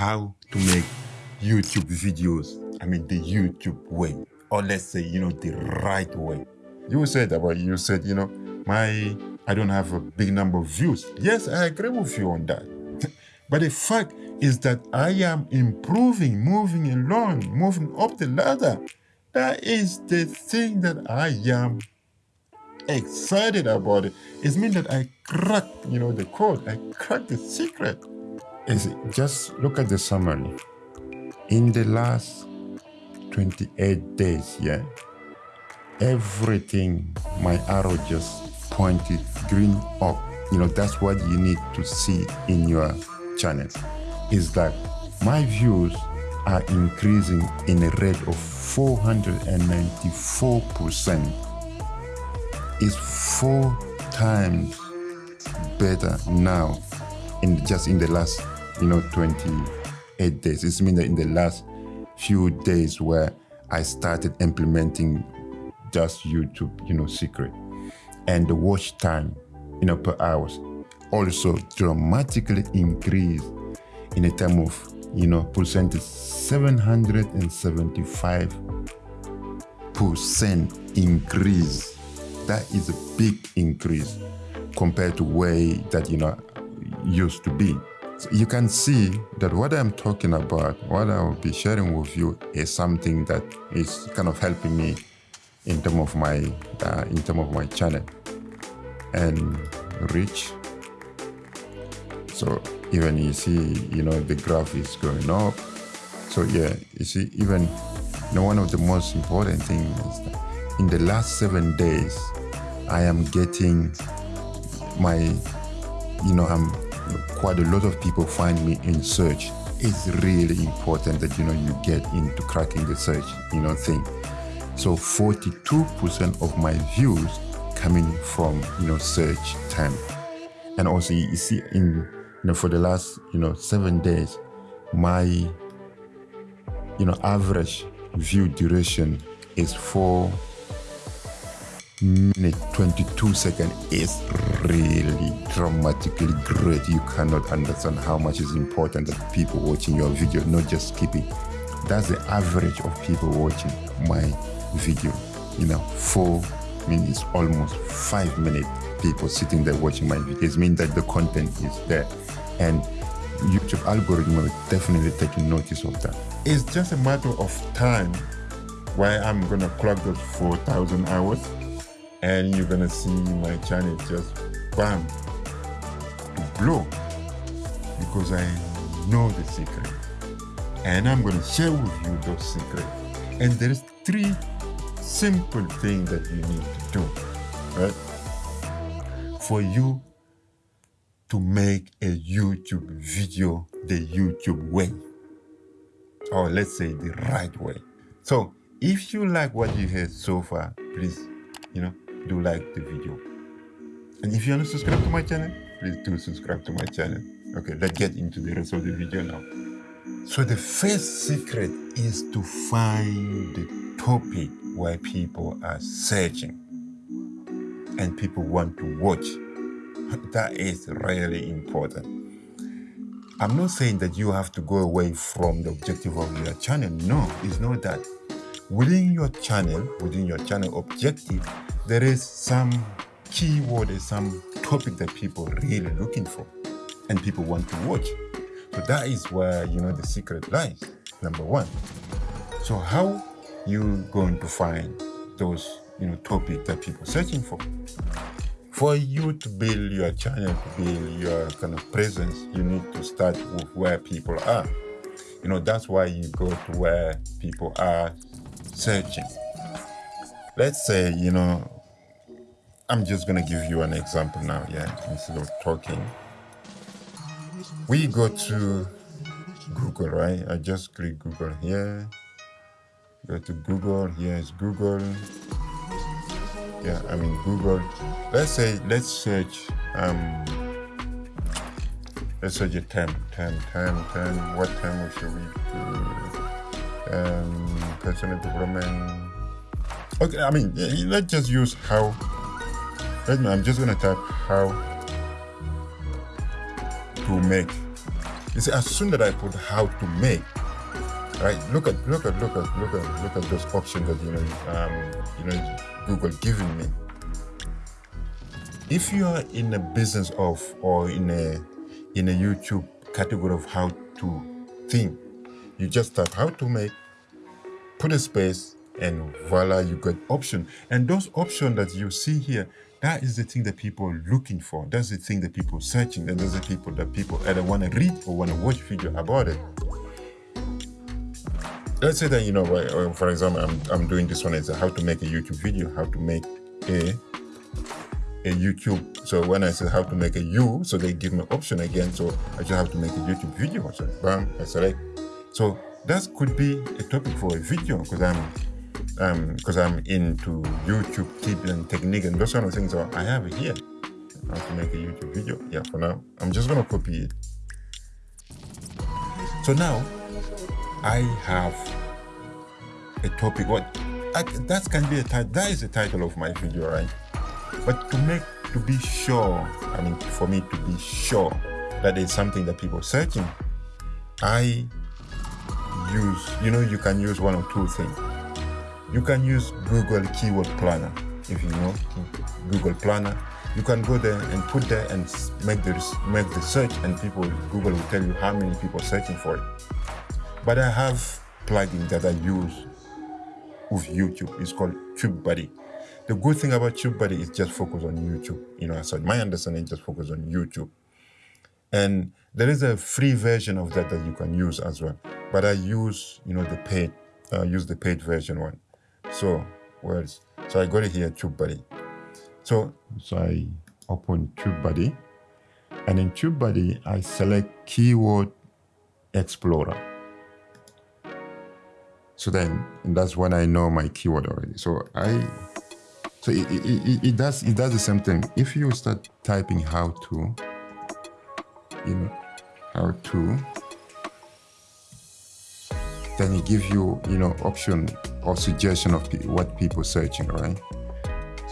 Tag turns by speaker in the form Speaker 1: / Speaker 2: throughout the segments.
Speaker 1: how to make YouTube videos. I mean, the YouTube way, or let's say, you know, the right way. You said about, you said, you know, my, I don't have a big number of views. Yes, I agree with you on that. but the fact is that I am improving, moving along, moving up the ladder. That is the thing that I am excited about it. Means that I cracked, you know, the code. I cracked the secret. Just look at the summary. In the last 28 days, yeah, everything, my arrow just pointed green up. You know, that's what you need to see in your channel. Is that my views are increasing in a rate of 494%. Is four times better now in just in the last you know 28 days this means that in the last few days where i started implementing just youtube you know secret and the watch time you know per hours also dramatically increased in a term of you know percentage 775 percent increase that is a big increase compared to way that you know used to be. You can see that what I'm talking about, what I will be sharing with you is something that is kind of helping me in terms of my uh, in terms of my channel and reach. So even you see, you know, the graph is going up. So yeah, you see, even you know, one of the most important things is that in the last seven days, I am getting my, you know, I'm quite a lot of people find me in search. It's really important that you know you get into cracking the search, you know, thing. So 42% of my views coming from you know search time, and also you see in you know for the last you know seven days, my you know average view duration is four minute 22 second is really dramatically great. You cannot understand how much is important that people watching your video not just skipping that's the average of people watching my video. You know four minutes almost five minutes people sitting there watching my videos mean that the content is there. And youtube algorithm will definitely take notice of that. It's just a matter of time why i'm gonna clock those 4000 hours and you're gonna see my channel just bam blow because I know the secret. And I'm gonna share with you those secrets. And there is three simple things that you need to do right? For you to make a YouTube video the YouTube way. Or let's say the right way. So if you like what you heard so far please you know do like the video. And if you want to subscribe to my channel, please do subscribe to my channel. Okay, let's get into the rest of the video now. So the first secret is to find the topic where people are searching and people want to watch. That is really important. I'm not saying that you have to go away from the objective of your channel. No, it's not that. Within your channel, within your channel objective, there is some keyword, some topic that people are really looking for and people want to watch. So that is where, you know, the secret lies, number one. So how you going to find those, you know, topic that people are searching for? For you to build your channel, to build your kind of presence, you need to start with where people are. You know, that's why you go to where people are searching. Let's say, you know, I'm just gonna give you an example now, yeah, instead of talking. We go to Google, right? I just click Google here. Go to Google, here is Google. Yeah, I mean Google. Let's say, let's search, um, let's search a term, term, term, term. What term should we do? Um, personal development. Okay, I mean, let's just use how Right I'm just gonna type how to make You see, as soon as I put how to make, right? Look at look at look at look at look at those options that you know um, you know Google giving me. If you are in a business of or in a in a YouTube category of how to think, you just type how to make, put a space, and voila, you got option. And those options that you see here, that is the thing that people are looking for. That's the thing that people are searching. And those are people that people either want to read or want to watch video about it. Let's say that, you know, uh, for example, I'm, I'm doing this one. It's how to make a YouTube video, how to make a a YouTube. So when I say how to make a U, so they give me option again. So I just have to make a YouTube video. So bam, I select. So that could be a topic for a video because I'm um because I'm into YouTube tip and technique and those kind of things. So I have it here. How to make a YouTube video. Yeah, for now. I'm just gonna copy it. So now I have a topic. What I, that can be a title. That is the title of my video, right? But to make to be sure, I mean, for me to be sure that it's something that people are searching, I use, you know, you can use one or two things. You can use Google Keyword Planner, if you know Google Planner. You can go there and put there and make the make the search, and people Google will tell you how many people are searching for it. But I have plugin that I use with YouTube. It's called TubeBuddy. The good thing about TubeBuddy is just focus on YouTube. You know, so my understanding just focus on YouTube. And there is a free version of that that you can use as well. But I use, you know, the paid, uh, use the paid version one. So, where is, so I got it here, TubeBuddy. So, so I open TubeBuddy. And in TubeBuddy, I select Keyword Explorer. So then, that's when I know my keyword already. So I so it, it, it, it, does it does the same thing. If you start typing how to, you know, how to, then it gives you, you know, option or suggestion of what people searching, right?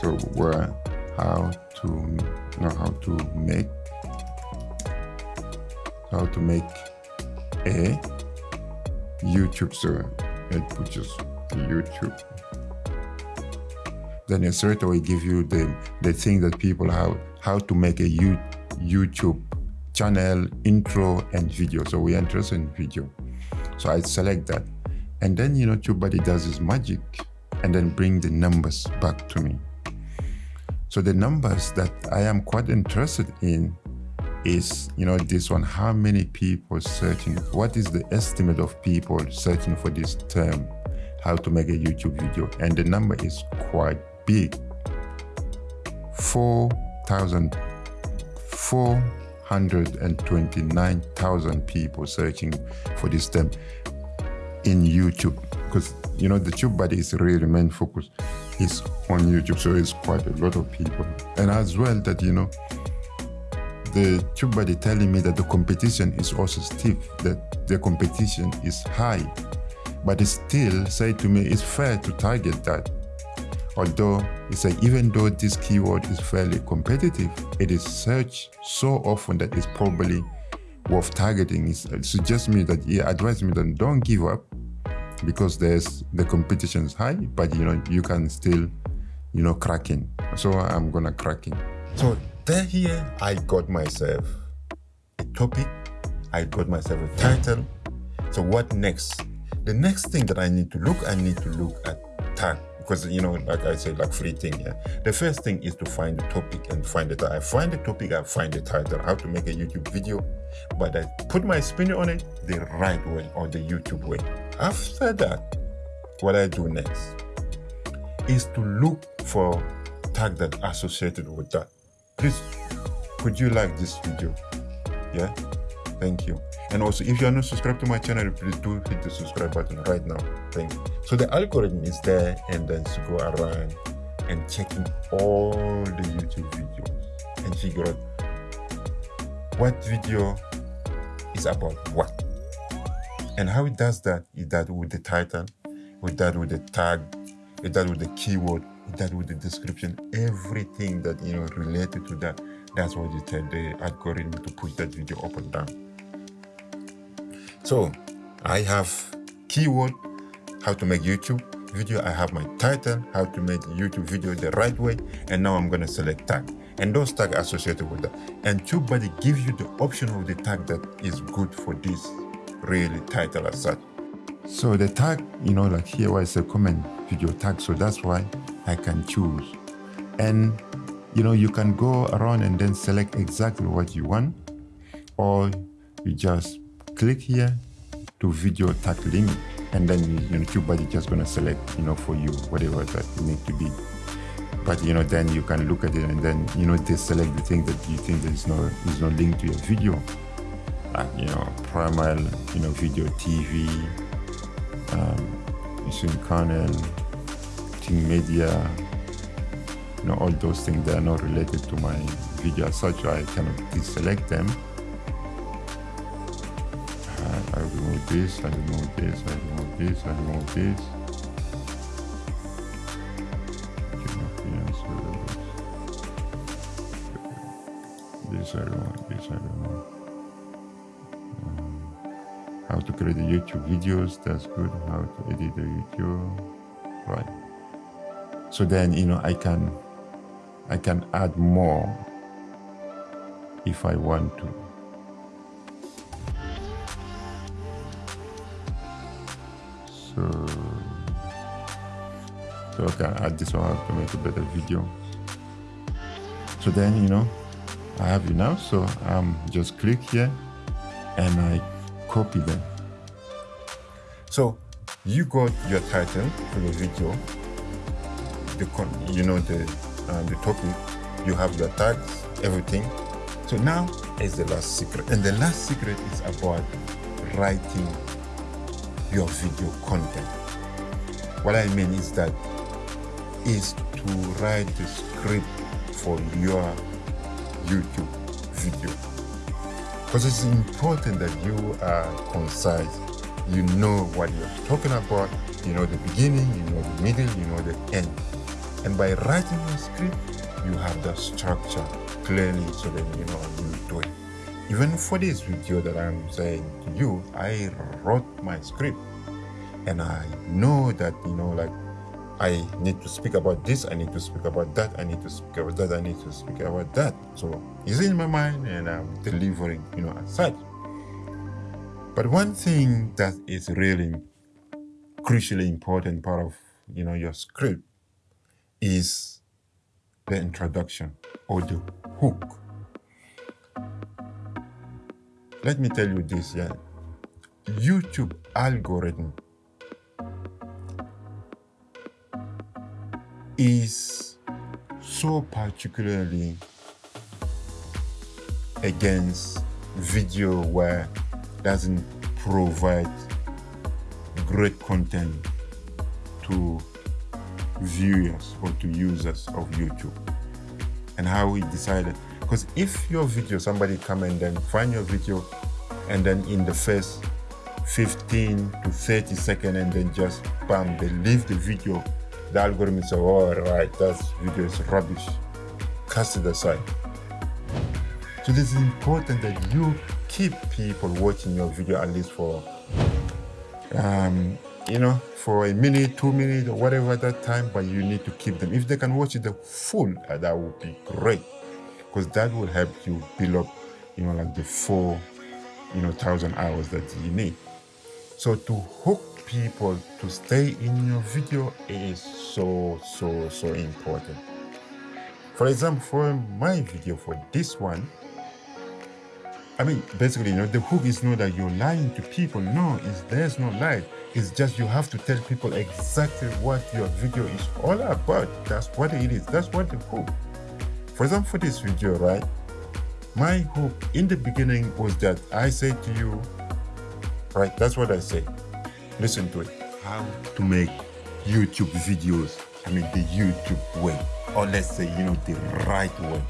Speaker 1: So where how to, you know, how to make, how to make a YouTube. So it put just YouTube then it straight away give you the, the thing that people have, how to make a YouTube channel, intro, and video. So we're interested in video. So I select that. And then, you know, TubeBuddy does his magic and then bring the numbers back to me. So the numbers that I am quite interested in is, you know, this one, how many people searching, what is the estimate of people searching for this term, how to make a YouTube video? And the number is quite big 4,000 429,000 people searching for this term in YouTube because you know the Tube TubeBuddy is really main focus is on YouTube so it's quite a lot of people. And as well that you know the Tube TubeBuddy telling me that the competition is also stiff that the competition is high. But it still say to me it's fair to target that. Although it's like even though this keyword is fairly competitive, it is searched so often that it's probably worth targeting. It suggests me that he advised me that don't give up because there's the competition is high, but you know you can still you know cracking. So I'm gonna cracking. So there here I got myself a topic, I got myself a title. So what next? The next thing that I need to look, I need to look at tag because you know like i said like free thing yeah. The first thing is to find the topic and find it i find the topic i find the title how to make a youtube video. But i put my spin on it the right way or the youtube way. After that what i do next is to look for tag that associated with that. Please could you like this video? Yeah thank you and also, if you are not subscribed to my channel, please do hit the subscribe button right now. Thank you. So the algorithm is there and then to go around and checking all the YouTube videos and figure out what video is about what. And how it does that is that with the title, with that with the tag, with that with the keyword, with that with the description, everything that you know related to that. That's what you tell the algorithm to push that video up and down. So I have keyword, how to make YouTube video. I have my title, how to make YouTube video the right way. And now I'm going to select tag and those tags associated with that. And TubeBuddy gives you the option of the tag that is good for this really title as such. So the tag, you know, like here was a comment video tag. So that's why I can choose. And, you know, you can go around and then select exactly what you want. Or you just click here to video tag limit. And then, you know, TubeBuddy just going to select, you know, for you, whatever that you need to be. But you know then you can look at it and then you know they select the thing that you think is no is not linked to your video. Like you know primal you know video tv um using kernel team media you know all those things that are not related to my video. As such i cannot deselect them this i remove this i remove this i remove this this I don't want, this I don't want. Um, how to create YouTube videos, that's good. How to edit the video, right. So then, you know, I can, I can add more if I want to. So I add this one how to make a better video. So then, you know, I have it now. So I'm um, just click here and I copy them. So you got your title for the video, the con you know the uh, the topic, you have your tags, everything. So now is the last secret, and the last secret is about writing your video content. What I mean is that is to write the script for your YouTube video. Because it's important that you are concise. You know what you're talking about. You know the beginning, you know the middle, you know the end. And by writing a script, you have the structure clearly so that you know you do it. Even for this video that I'm saying to you, I wrote my script and I know that, you know, like I need to speak about this, I need to speak about that, I need to speak about that, I need to speak about that. So it's in my mind and I'm delivering, you know, as such. But one thing that is really crucially important part of, you know, your script is the introduction or the hook. Let me tell you this, yeah. YouTube algorithm is so particularly against video where doesn't provide great content to viewers or to users of YouTube. And how we decided because if your video somebody come and then find your video and then in the first 15 to 30 second and then just bam they leave the video the algorithm is all right, that video is rubbish. Cast it aside. So this is important that you keep people watching your video at least for, um, you know, for a minute, two minutes, or whatever that time, but you need to keep them. If they can watch it the full, uh, that would be great, because that will help you build up, you know, like the four, you know, thousand hours that you need. So to hook people to stay in your video is so, so, so important. For example, for my video, for this one, I mean, basically, you know, the hook is not that you're lying to people. No, it's, there's no lie. It's just you have to tell people exactly what your video is all about. That's what it is. That's what the hook. For example, for this video, right? My hook in the beginning was that I said to you, right? That's what I said listen to it. How to make YouTube videos, I mean the YouTube way, or let's say, you know, the right way.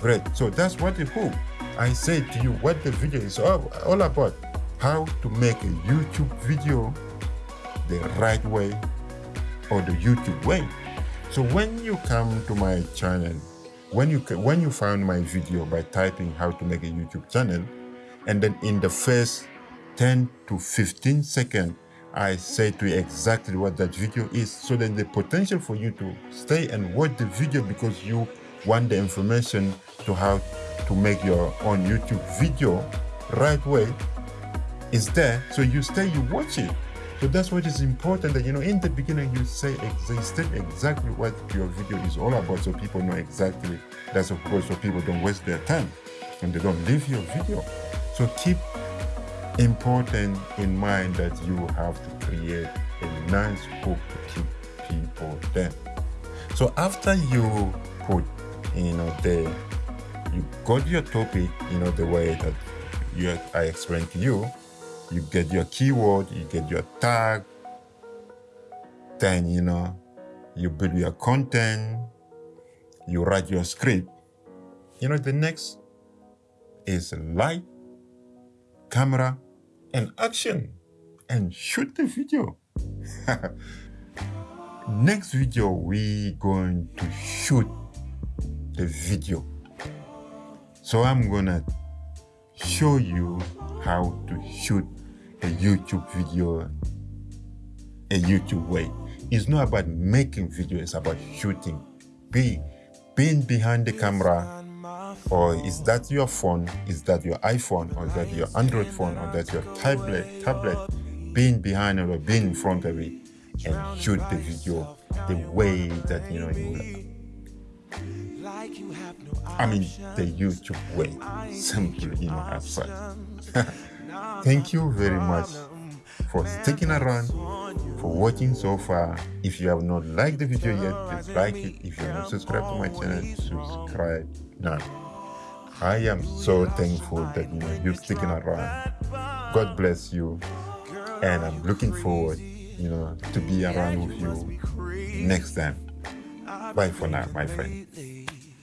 Speaker 1: Great, so that's what the hope. I said to you what the video is all, all about. How to make a YouTube video the right way or the YouTube way. So when you come to my channel, when you when you found my video by typing how to make a YouTube channel, and then in the first 10 to 15 seconds, I say to you exactly what that video is so that the potential for you to stay and watch the video because you want the information to how to make your own YouTube video right way is there. So you stay, you watch it. So that's what is important that, you know, in the beginning you say, state exactly what your video is all about so people know exactly. That's of course so people don't waste their time and they don't leave your video. So keep important in mind that you have to create a nice hook to keep people there. So after you put, you know, the, you got your topic, you know, the way that you, I explained to you, you get your keyword, you get your tag, then, you know, you build your content, you write your script. You know, the next is light, camera, and action, and shoot the video. next video, we going to shoot the video. So I'm gonna show you how to shoot a YouTube video a YouTube way. It's not about making video, it's about shooting. Be being behind the camera, or is that your phone, is that your iPhone, or is that your Android phone, or that your tablet, tablet, being behind or being in front of it and shoot the video the way that you know you I mean the YouTube way. Simply, you know, such. Thank you very much for sticking around, for watching so far. If you have not liked the video yet, please like it. If you are not subscribed to my channel, subscribe now. I am so thankful that you know you're sticking around. God bless you, and I'm looking forward, you know, to be around with you next time. Bye for now, my friend.